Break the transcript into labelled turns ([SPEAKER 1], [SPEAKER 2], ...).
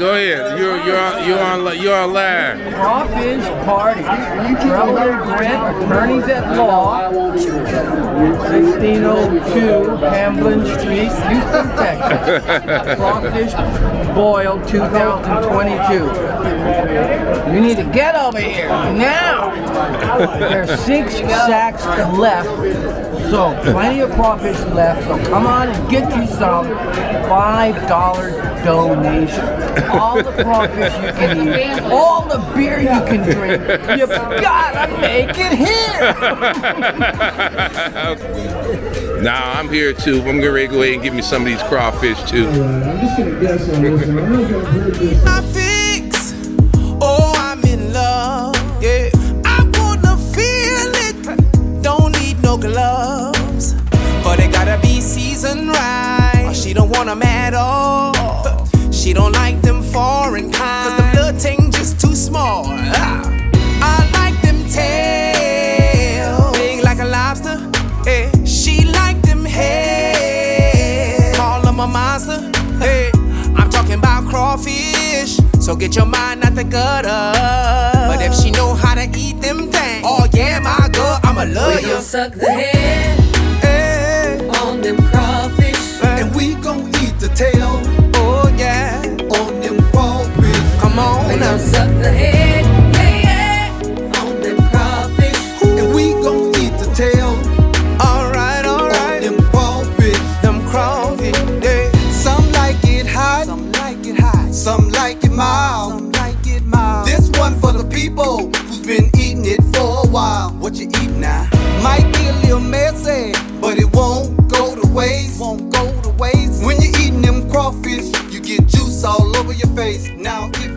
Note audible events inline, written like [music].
[SPEAKER 1] Go ahead. You're you're on you're on you're on live.
[SPEAKER 2] Crawfish Party. Trevor Grant, attorneys at law, 1602 Hamblin Street, Houston, Texas. [laughs] Crawfish Boil 2022. You need to get over here now. There's six [laughs] sacks left. So plenty of crawfish left. So come on and get you some five dollar donation. All the crawfish you can eat, all the beer you can drink. You gotta make it here. [laughs]
[SPEAKER 1] Nah, I'm here too. I'm gonna go ahead and get me some of these crawfish too.
[SPEAKER 3] I'm just gonna guess on this. I don't know if I've this.
[SPEAKER 4] Or she don't want them at all. She don't like them foreign kind. Cause the blood ting just too small. Ah. I like them tail. Big like a lobster. Yeah. She like them head. Call them a monster. Hey. I'm talking about crawfish. So get your mind out the gutter. But if she know how to eat them things, oh yeah, my girl, I'ma love
[SPEAKER 5] We
[SPEAKER 4] you.
[SPEAKER 5] suck the head
[SPEAKER 4] people who's been eating it for a while. What you eat now? Might be a little messy, but it won't go to waste. Won't go to waste. When you're eating them crawfish, you get juice all over your face. Now if